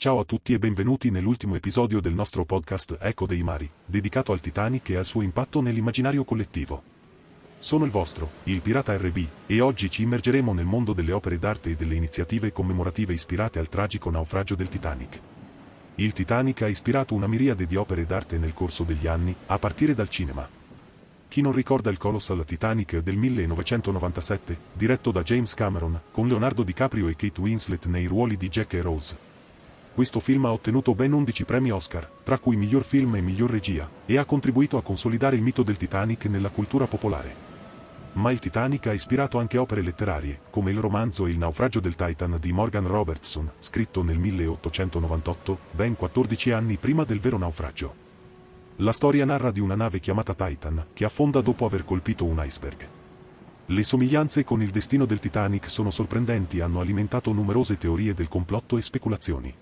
Ciao a tutti e benvenuti nell'ultimo episodio del nostro podcast Eco dei Mari, dedicato al Titanic e al suo impatto nell'immaginario collettivo. Sono il vostro, il Pirata RB, e oggi ci immergeremo nel mondo delle opere d'arte e delle iniziative commemorative ispirate al tragico naufragio del Titanic. Il Titanic ha ispirato una miriade di opere d'arte nel corso degli anni, a partire dal cinema. Chi non ricorda il Colossal Titanic del 1997, diretto da James Cameron, con Leonardo DiCaprio e Kate Winslet nei ruoli di Jack e Rose? Questo film ha ottenuto ben 11 premi Oscar, tra cui miglior film e miglior regia, e ha contribuito a consolidare il mito del Titanic nella cultura popolare. Ma il Titanic ha ispirato anche opere letterarie, come il romanzo Il naufragio del Titan di Morgan Robertson, scritto nel 1898, ben 14 anni prima del vero naufragio. La storia narra di una nave chiamata Titan, che affonda dopo aver colpito un iceberg. Le somiglianze con il destino del Titanic sono sorprendenti e hanno alimentato numerose teorie del complotto e speculazioni.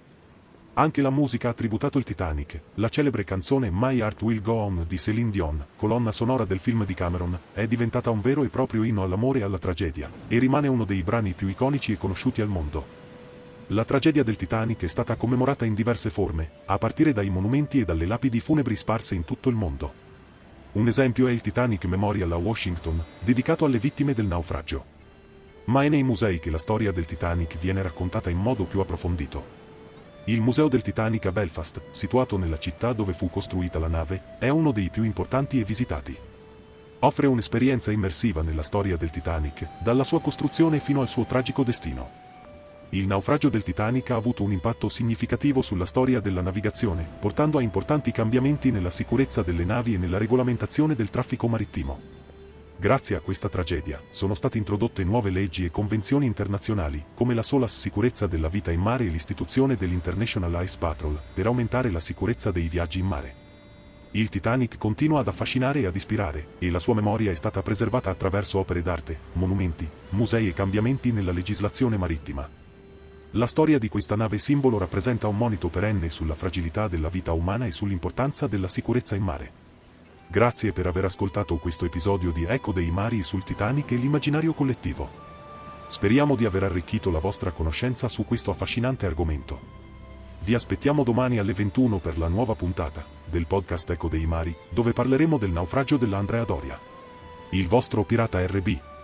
Anche la musica ha tributato il Titanic, la celebre canzone My Heart Will Go On di Céline Dion, colonna sonora del film di Cameron, è diventata un vero e proprio inno all'amore e alla tragedia, e rimane uno dei brani più iconici e conosciuti al mondo. La tragedia del Titanic è stata commemorata in diverse forme, a partire dai monumenti e dalle lapidi funebri sparse in tutto il mondo. Un esempio è il Titanic Memorial a Washington, dedicato alle vittime del naufragio. Ma è nei musei che la storia del Titanic viene raccontata in modo più approfondito. Il Museo del Titanic a Belfast, situato nella città dove fu costruita la nave, è uno dei più importanti e visitati. Offre un'esperienza immersiva nella storia del Titanic, dalla sua costruzione fino al suo tragico destino. Il naufragio del Titanic ha avuto un impatto significativo sulla storia della navigazione, portando a importanti cambiamenti nella sicurezza delle navi e nella regolamentazione del traffico marittimo. Grazie a questa tragedia, sono state introdotte nuove leggi e convenzioni internazionali, come la sola sicurezza della vita in mare e l'istituzione dell'International Ice Patrol, per aumentare la sicurezza dei viaggi in mare. Il Titanic continua ad affascinare e ad ispirare, e la sua memoria è stata preservata attraverso opere d'arte, monumenti, musei e cambiamenti nella legislazione marittima. La storia di questa nave simbolo rappresenta un monito perenne sulla fragilità della vita umana e sull'importanza della sicurezza in mare. Grazie per aver ascoltato questo episodio di Eco dei Mari sul Titanic e l'immaginario collettivo. Speriamo di aver arricchito la vostra conoscenza su questo affascinante argomento. Vi aspettiamo domani alle 21 per la nuova puntata del podcast Eco dei Mari, dove parleremo del naufragio dell'Andrea Doria. Il vostro pirata RB.